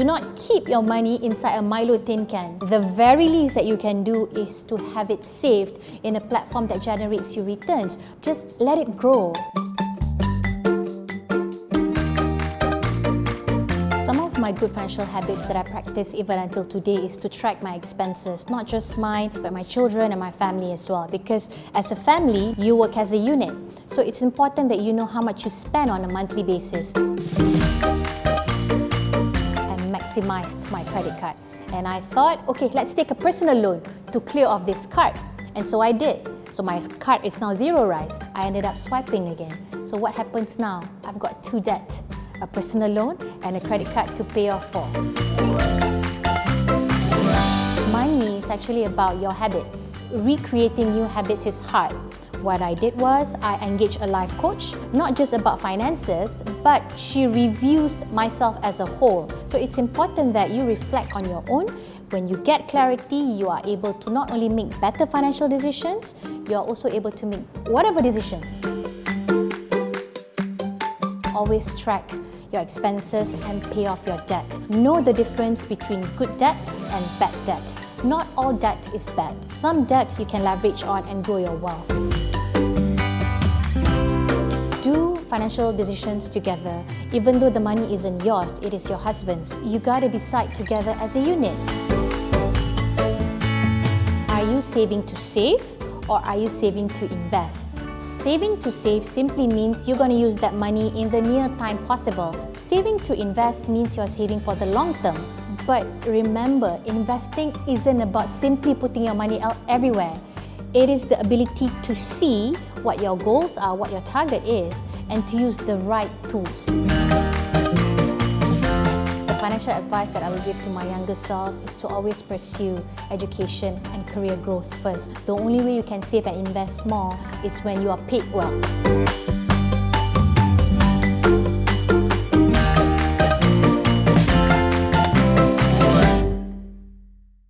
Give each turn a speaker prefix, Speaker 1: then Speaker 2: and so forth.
Speaker 1: Do not keep your money inside a Milo tin can. The very least that you can do is to have it saved in a platform that generates you returns. Just let it grow. Some of my good financial habits that I practice even until today is to track my expenses, not just mine, but my children and my family as well. Because as a family, you work as a unit. So it's important that you know how much you spend on a monthly basis. Maximized my credit card. And I thought, okay, let's take a personal loan to clear off this card. And so I did. So my card is now zero rise. I ended up swiping again. So what happens now? I've got two debts a personal loan and a credit card to pay off for. Money is actually about your habits. Recreating new habits is hard. What I did was I engaged a life coach, not just about finances, but she reviews myself as a whole. So it's important that you reflect on your own. When you get clarity, you are able to not only make better financial decisions, you are also able to make whatever decisions. Always track your expenses and pay off your debt. Know the difference between good debt and bad debt. Not all debt is bad. Some debt you can leverage on and grow your wealth. Do financial decisions together. Even though the money isn't yours, it is your husband's. You gotta decide together as a unit. Are you saving to save or are you saving to invest? Saving to save simply means you're going to use that money in the near time possible. Saving to invest means you're saving for the long term. But remember, investing isn't about simply putting your money out everywhere. It is the ability to see what your goals are, what your target is, and to use the right tools The financial advice that I will give to my younger self is to always pursue education and career growth first. The only way you can save and invest more is when you are paid well.